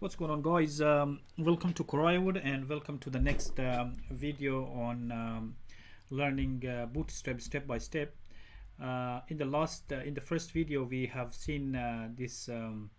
what's going on guys? Um, welcome to Coriowood and welcome to the next um, video on um, learning uh, bootstrap step by step. Uh, in the last uh, in the first video we have seen uh, these um,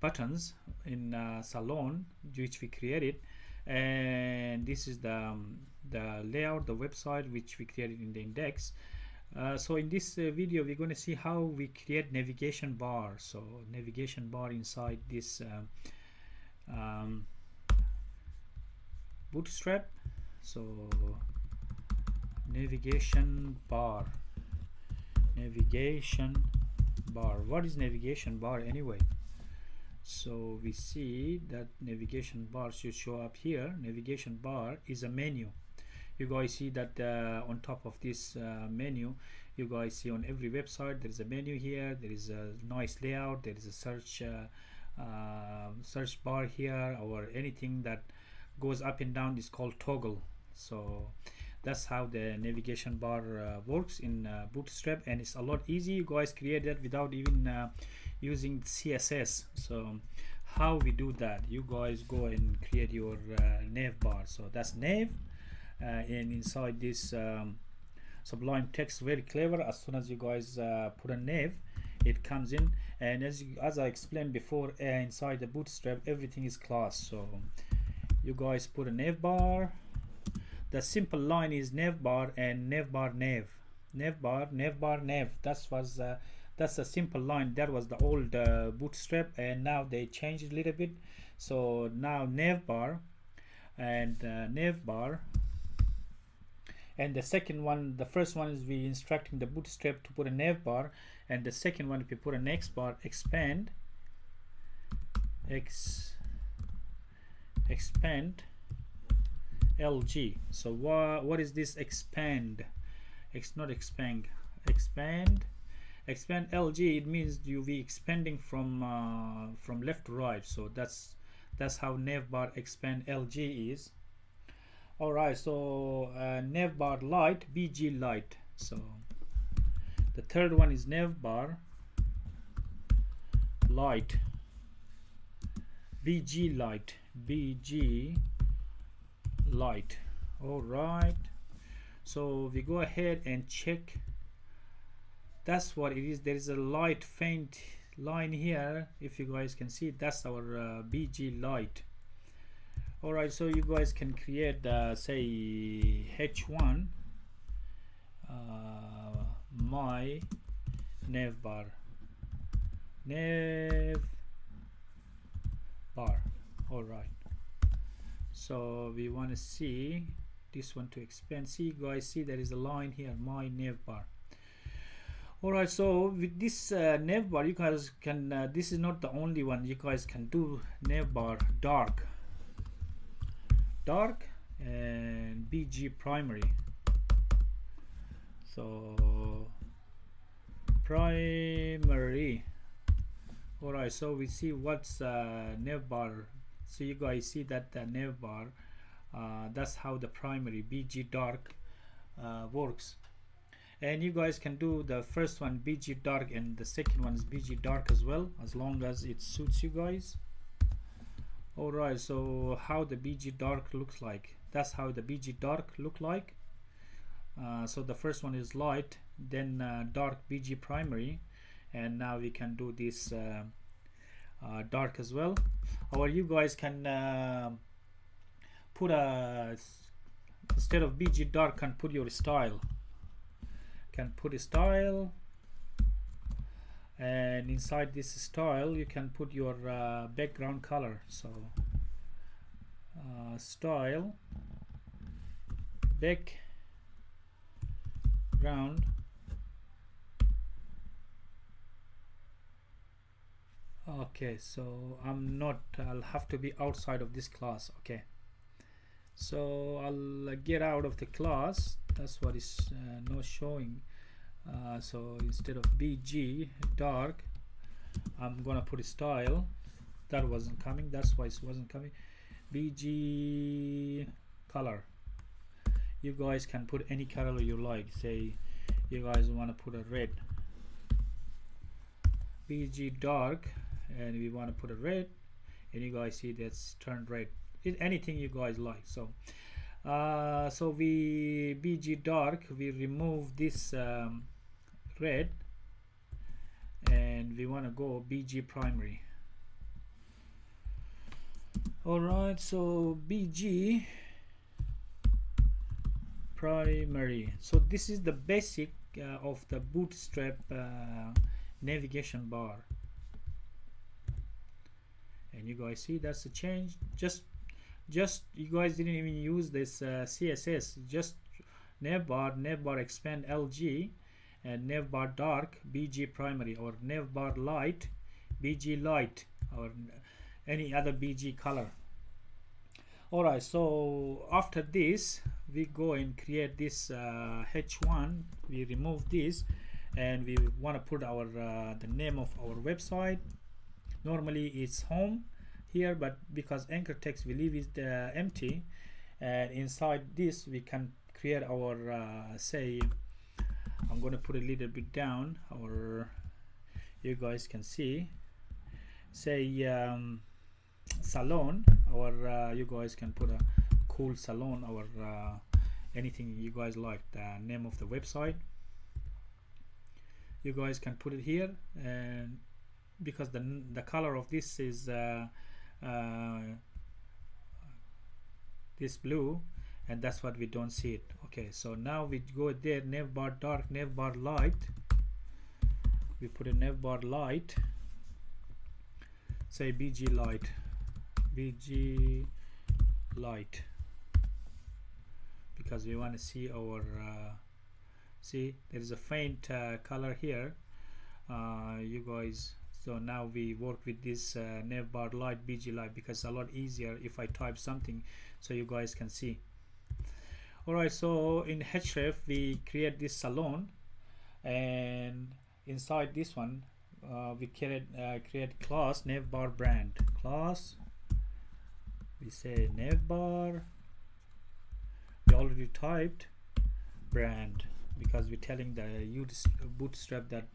buttons in uh, salon which we created. And this is the um, the layout the website which we created in the index. Uh, so in this video we're going to see how we create navigation bar. So navigation bar inside this um, bootstrap. So navigation bar. Navigation bar. What is navigation bar anyway? So we see that navigation bar should show up here. Navigation bar is a menu. You guys see that uh, on top of this uh, menu you guys see on every website there is a menu here. There is a nice layout. There is a search uh, uh, search bar here or anything that goes up and down is called toggle. So that's how the navigation bar uh, works in uh, bootstrap and it's a lot easy. You guys create that without even uh, using css so how we do that? You guys go and create your uh, nav bar. So that's nav uh, and inside this um, sublime text very clever. As soon as you guys uh, put a nav it comes in and as you, as I explained before uh, inside the bootstrap everything is class. So you guys put a nav bar. The simple line is nav bar and nav bar nav nav bar nav bar nav that was uh, that's a simple line. That was the old uh, bootstrap and now they changed a little bit. So now nav bar and uh, nav bar and the second one the first one is we instructing the bootstrap to put a nav bar and the second one if you put an x bar expand x expand lg so what what is this expand? X not expand expand expand lg it means you be expanding from uh, from left to right. So that's that's how navbar expand lg is all right so uh, navbar light bg light. So the third one is navbar light bg light bg light. All right. So we go ahead and check. That's what it is. There is a light faint line here if you guys can see. That's our uh, bg light alright so you guys can create uh, say h1 uh, my nav bar. Nav bar. Alright. So we want to see this one to expand. See guys see there is a line here my nav bar. Alright so with this uh, nav bar you guys can uh, this is not the only one. You guys can do nav bar dark dark and BG primary. So primary. Alright so we see what's uh, nav bar. So you guys see that the nav bar uh, that's how the primary BG dark uh, works. And you guys can do the first one BG dark and the second one is BG dark as well as long as it suits you guys alright so how the BG dark looks like. That's how the BG dark look like. Uh, so the first one is light then uh, dark BG primary and now we can do this uh, uh dark as well. Or you guys can uh, put a instead of BG dark can put your style. Can put a style and inside this style you can put your uh, background color. So uh, style background okay so I'm not I'll have to be outside of this class okay. So I'll uh, get out of the class. That's what is uh, not showing uh, so instead of bg dark I'm gonna put a style. That wasn't coming that's why it wasn't coming. Bg color. You guys can put any color you like. Say you guys want to put a red. Bg dark and we want to put a red and you guys see that's turned red. It, anything you guys like so. Uh, so we bg dark we remove this um, red and we want to go bg primary. All right so bg primary. So this is the basic uh, of the bootstrap uh, navigation bar. And you guys see that's a change. Just just you guys didn't even use this uh, css just navbar navbar expand lg and navbar dark bg primary or navbar light bg light or any other bg color. All right so after this we go and create this uh, h1 we remove this and we want to put our uh, the name of our website. Normally it's home here but because anchor text we leave it uh, empty and inside this we can create our uh, say I'm gonna put a little bit down or you guys can see. Say um, salon or uh, you guys can put a cool salon or uh, anything you guys like the name of the website. You guys can put it here and because the the color of this is uh, uh, this blue and that's what we don't see it. Okay so now we go there navbar dark navbar light. We put a navbar light say bg light bg light because we want to see our uh, see there is a faint uh, color here. Uh, you guys so now we work with this uh, navbar light bg light because a lot easier if I type something so you guys can see alright so in href we create this salon and inside this one uh, we create uh, create class navbar brand. Class we say navbar we already typed brand because we're telling the bootstrap that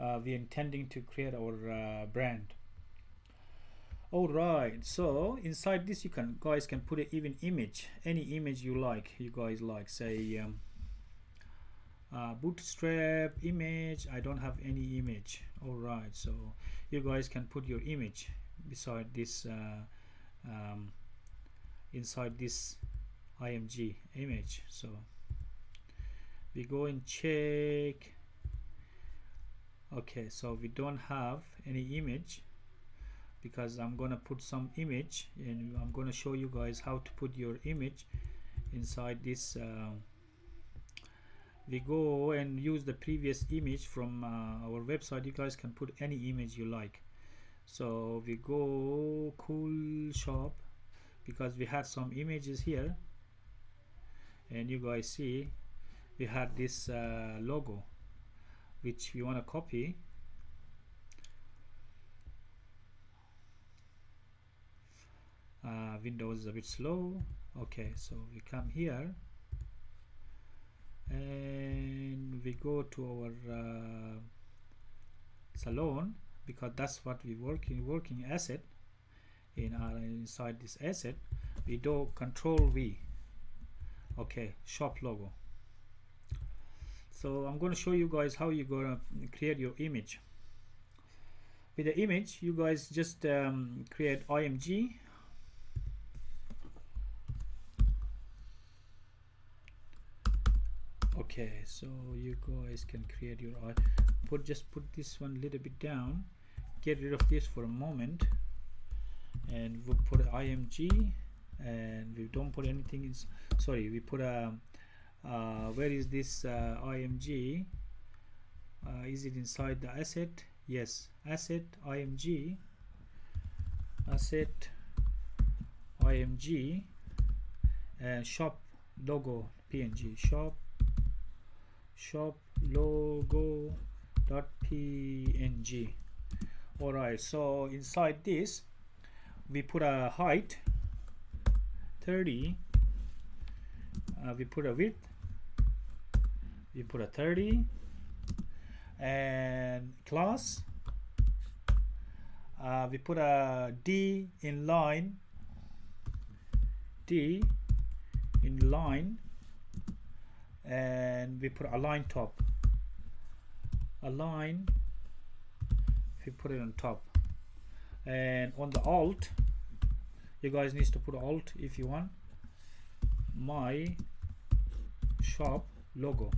uh, we're intending to create our uh, brand all right so inside this you can guys can put an even image any image you like you guys like say um, uh, bootstrap image I don't have any image. All right so you guys can put your image beside this uh, um, inside this img image. So we go and check. Okay so we don't have any image because I'm gonna put some image and I'm gonna show you guys how to put your image inside this uh, we go and use the previous image from uh, our website. You guys can put any image you like. So we go cool shop because we had some images here. And you guys see we had this uh, logo which we want to copy uh, Windows is a bit slow. Okay so we come here. And we go to our uh, salon because that's what we working working asset. In our inside this asset we do control V. Okay shop logo. So I'm going to show you guys how you're going to create your image. With the image you guys just um, create img okay so you guys can create your put just put this one little bit down. Get rid of this for a moment. And we'll put img and we don't put anything in sorry we put a uh, where is this uh, img uh, is it inside the asset? Yes asset img asset img and shop logo png shop shop logo dot png all right so inside this we put a height 30 uh, we put a width we put a 30 and class uh, we put a D in line D in line and we put align top. Align if you put it on top. And on the alt you guys need to put alt if you want. My shop logo.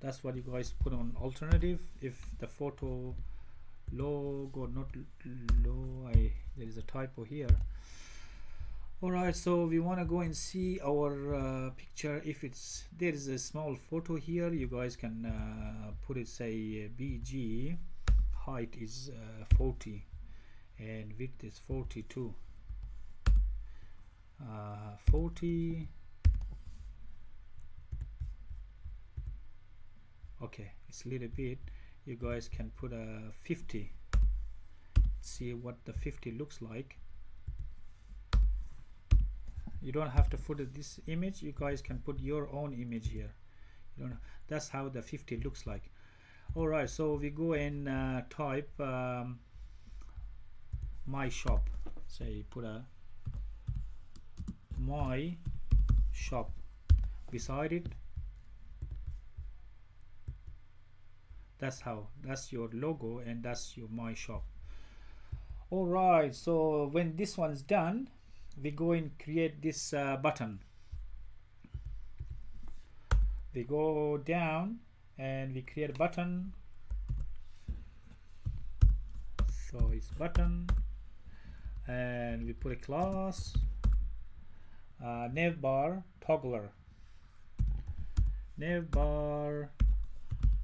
That's what you guys put on alternative. If the photo logo not low I there is a typo here alright so we want to go and see our uh, picture. If it's there is a small photo here you guys can uh, put it say BG height is uh, 40 and width is 42 uh, 40 okay it's a little bit. You guys can put a 50 see what the 50 looks like you don't have to put this image. You guys can put your own image here. You don't that's how the 50 looks like. All right so we go and uh, type um, my shop. Say put a my shop. Beside it that's how that's your logo and that's your my shop. All right so when this one's done we go and create this uh, button. We go down and we create a button. So it's button. And we put a class. Uh, navbar toggler. Navbar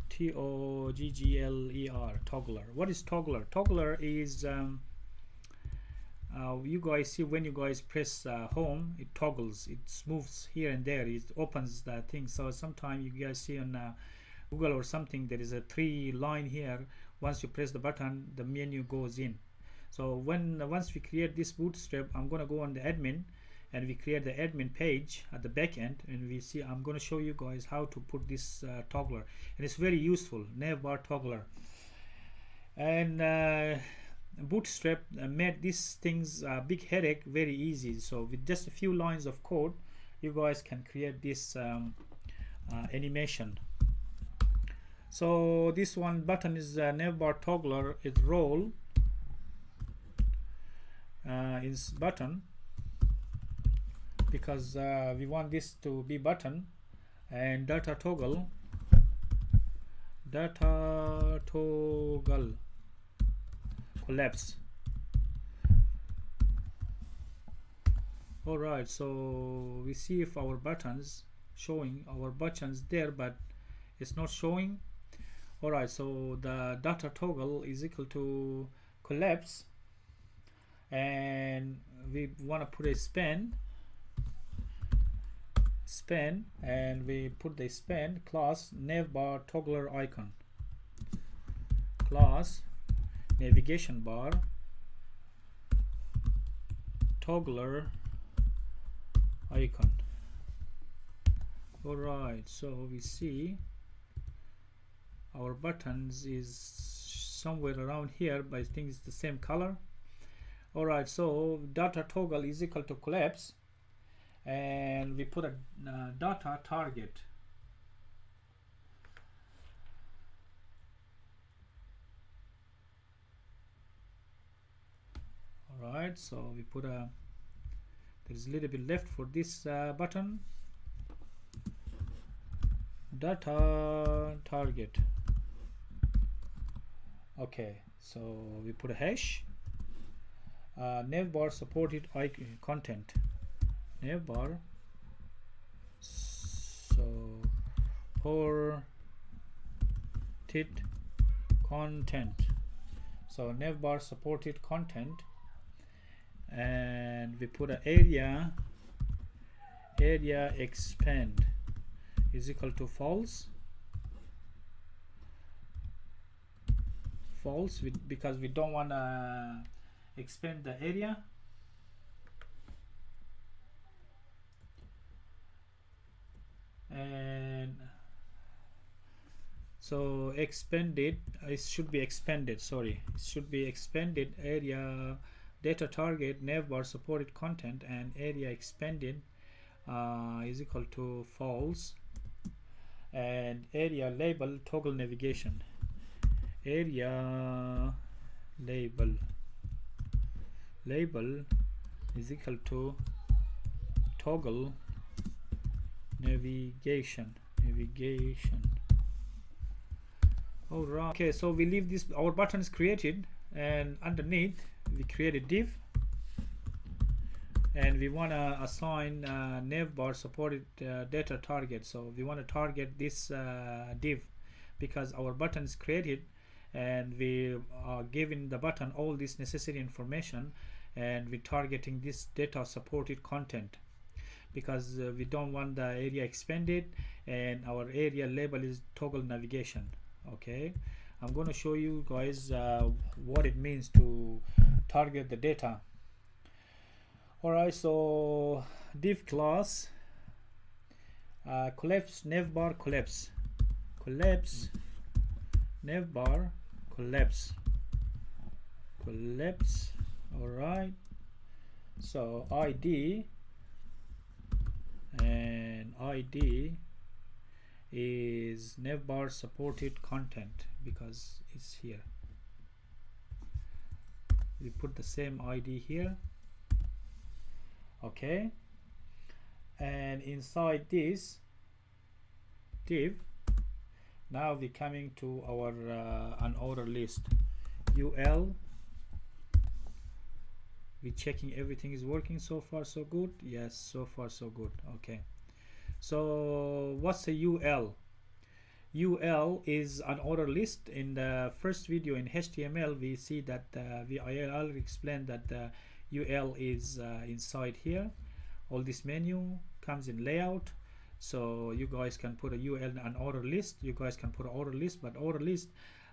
T O G G L E R toggler. What is toggler? Toggler is um, uh, you guys see when you guys press uh, home it toggles it moves here and there it opens the thing. So sometimes you guys see on uh, Google or something there is a three line here. Once you press the button the menu goes in. So when once we create this bootstrap I'm gonna go on the admin and we create the admin page at the back end and we see I'm going to show you guys how to put this uh, toggler. And it's very useful navbar toggler. And uh, bootstrap uh, made these things a big headache very easy. So with just a few lines of code you guys can create this um, uh, animation. So this one button is a navbar toggler it role uh, is button. Because uh, we want this to be button and data toggle data toggle collapse all right so we see if our buttons showing our buttons there but it's not showing. All right so the data toggle is equal to collapse. And we want to put a span span and we put the span class navbar toggler icon. Class navigation bar toggler icon. All right so we see our buttons is somewhere around here but I think it's the same color. All right so data toggle is equal to collapse and we put a uh, data target right so we put a there's a little bit left for this uh, button. Data target. Okay so we put a hash. Uh, navbar supported content. Navbar so for tit content. So navbar supported content and we put an area area expand. Is equal to false. False because we don't want to expand the area. And so expanded it should be expanded sorry. It should be expanded area data target navbar supported content and area expanded uh, is equal to false and area label toggle navigation. Area label label is equal to toggle navigation navigation. All right. Okay so we leave this our button is created and underneath we create a div. And we want to assign uh, navbar supported uh, data target. So we want to target this uh, div because our button is created and we are giving the button all this necessary information and we're targeting this data supported content because uh, we don't want the area expanded and our area label is toggle navigation. Okay I'm going to show you guys uh, what it means to target the data. Alright so div class uh, collapse navbar collapse. Collapse navbar collapse. Collapse alright. So id and id is navbar supported content because it's here. We put the same id here. Okay. And inside this div now we're coming to our uh, unordered list. Ul we're checking everything is working so far so good? Yes so far so good. Okay. So what's a ul ul is an order list. In the first video in html we see that uh, we I already explained that the ul is uh, inside here. All this menu comes in layout. So you guys can put a ul an order list. You guys can put an order list but order list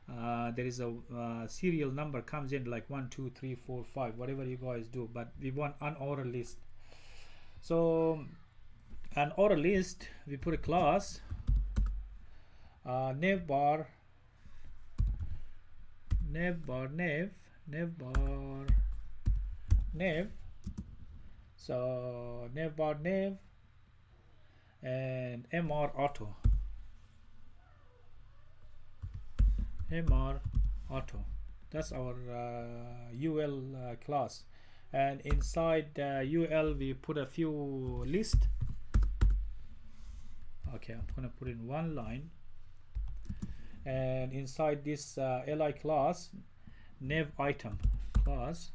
uh, there is a uh, serial number comes in like one two three four five whatever you guys do but we want an order list. So an order list we put a class uh, navbar navbar nav navbar nav so navbar nav and mr auto mr auto that's our uh, ul uh, class. And inside uh, ul we put a few list. Okay i'm gonna put in one line and inside this uh, li class nav item. Class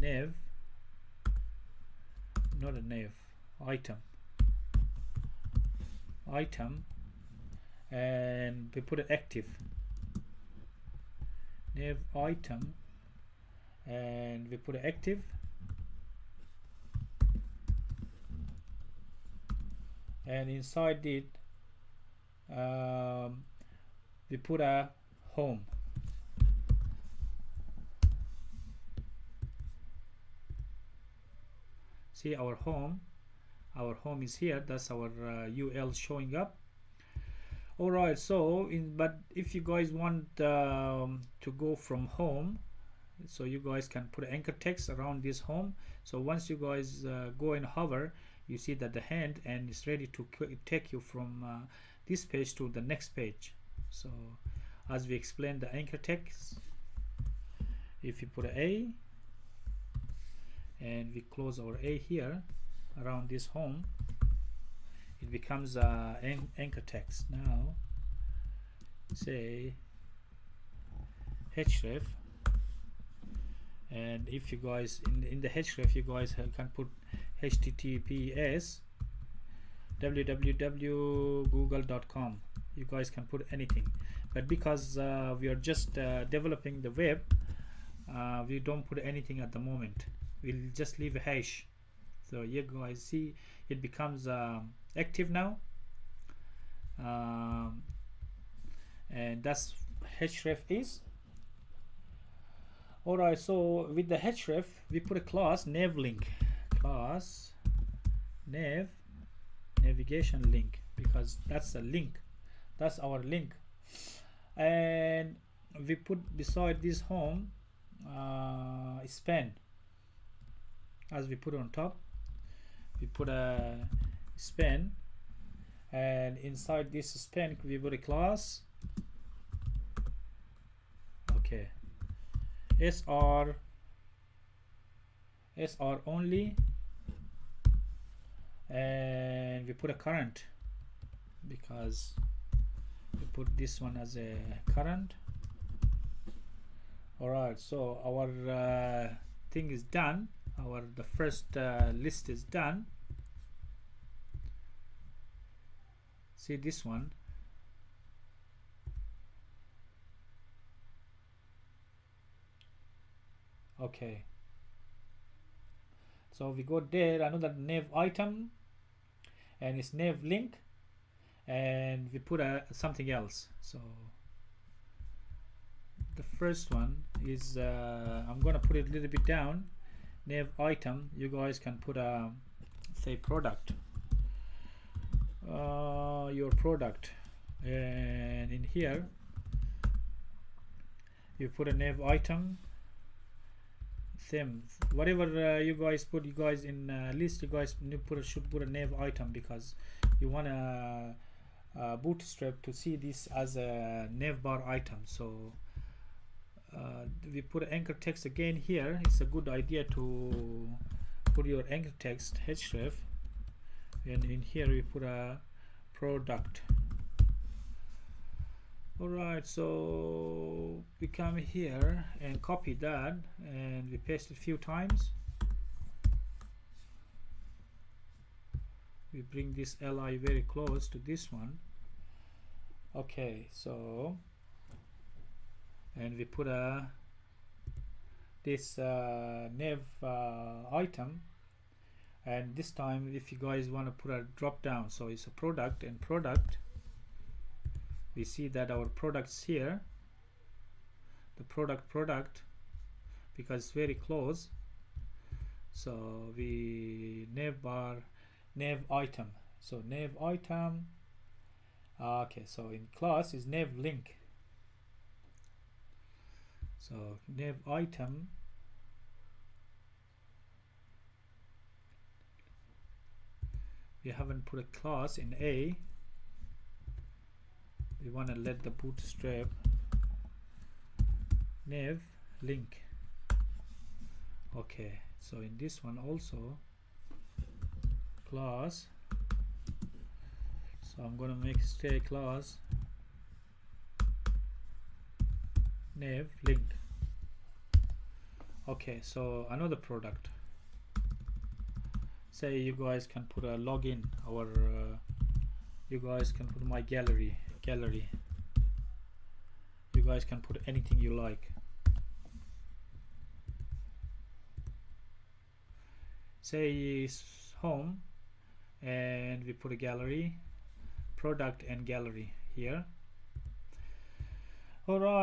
nav not a nav item. Item and we put it active. Nav item and we put it active. And inside it um, we put a home. See our home. Our home is here. That's our uh, ul showing up. All right so in but if you guys want um, to go from home so you guys can put anchor text around this home. So once you guys uh, go and hover you see that the hand and it's ready to take you from uh, this page to the next page so as we explained the anchor text if you put a and we close our a here around this home it becomes an anchor text. Now say href and if you guys in, in the href you guys can put https www.google.com you guys can put anything. But because uh, we are just uh, developing the web uh, we don't put anything at the moment. We'll just leave a hash. So you guys see it becomes um, active now. Um, and that's href is. Alright so with the href we put a class navlink class nav navigation link because that's a link that's our link. And we put beside this home uh, span. As we put on top we put a span. And inside this span we put a class. Okay. Sr sr only. And we put a current because we put this one as a current. All right so our uh, thing is done. Our the first uh, list is done. See this one? Okay. So we go there another nav item. And it's nav link and we put a something else. So the first one is uh, I'm gonna put it a little bit down. Nav item you guys can put a say product. Uh, your product. And in here you put a nav item. Same. Whatever uh, you guys put you guys in uh, list you guys put a, should put a nav item because you want to uh, bootstrap to see this as a navbar item. So uh, we put anchor text again here. It's a good idea to put your anchor text href and in here we put a product. Alright so we come here and copy that and we paste it a few times we bring this li very close to this one. Okay so and we put a this uh, nav uh, item. And this time if you guys want to put a drop down so it's a product and product we see that our products here the product product because it's very close. So we nav bar nav item. So nav item. Ah, okay so in class is nav link. So nav item. We haven't put a class in A. We want to let the bootstrap. Nav link. Okay so in this one also class. So I'm gonna make stay class. Nav link okay so another product. Say you guys can put a login or uh, you guys can put my gallery gallery. You guys can put anything you like. Say home and we put a gallery product and gallery here. All right